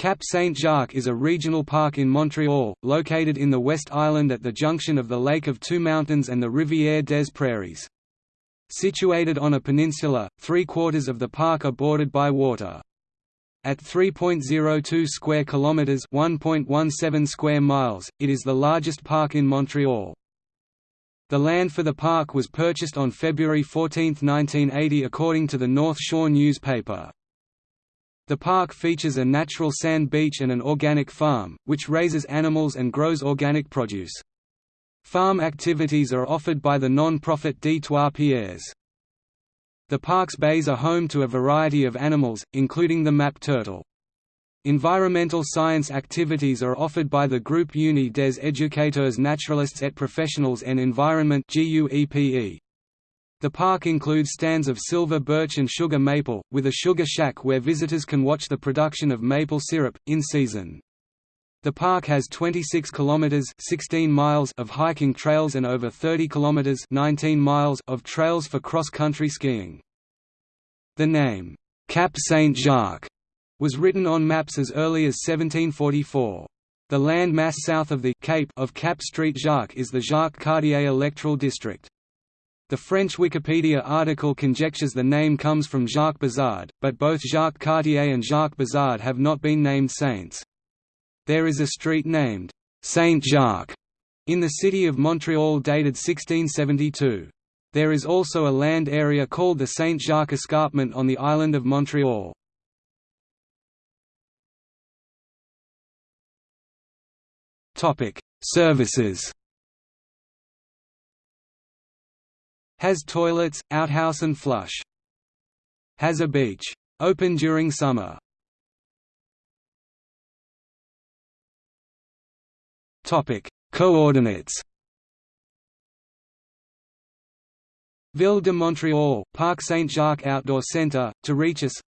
Cap Saint-Jacques is a regional park in Montreal, located in the West Island at the junction of the Lake of Two Mountains and the Rivière des Prairies. Situated on a peninsula, three-quarters of the park are bordered by water. At 3.02 square kilometers, 1.17 square miles, it is the largest park in Montreal. The land for the park was purchased on February 14, 1980 according to the North Shore newspaper. The park features a natural sand beach and an organic farm, which raises animals and grows organic produce. Farm activities are offered by the non-profit Trois Pierres. The park's bays are home to a variety of animals, including the map turtle. Environmental science activities are offered by the Groupe Uni des Éducateurs Naturalistes et Professionnels en Environnement. The park includes stands of silver birch and sugar maple, with a sugar shack where visitors can watch the production of maple syrup, in season. The park has 26 kilometers 16 miles of hiking trails and over 30 kilometers 19 miles of trails for cross-country skiing. The name, Cap Saint-Jacques, was written on maps as early as 1744. The land mass south of the Cape of Cap Street Jacques is the Jacques Cartier electoral district. The French Wikipedia article conjectures the name comes from Jacques Bizard, but both Jacques Cartier and Jacques Bizard have not been named saints. There is a street named Saint-Jacques in the city of Montreal dated 1672. There is also a land area called the Saint-Jacques Escarpment on the island of Montreal. Topic: Services Has toilets, outhouse and flush. Has a beach. Open during summer. Topic: Coordinates. Ville de Montréal, Parc Saint-Jacques Outdoor Centre, to reach us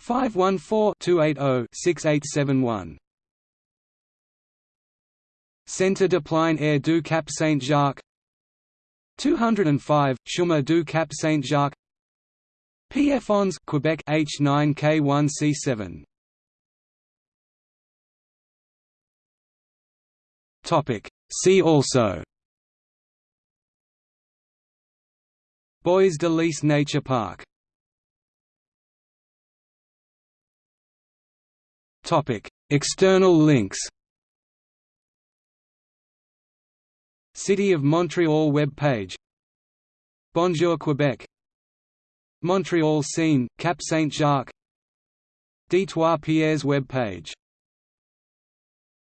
514-280-6871 Centre de plein air du Cap Saint-Jacques 205, Chemin du Cap Saint-Jacques. Pierrefonds Quebec H9K1C7 Topic. See also. Bois de Liesse Nature Park. Topic. External links City of Montreal web page Bonjour Quebec. Montreal scene, Cap Saint-Jacques. Des Trois Pierres web page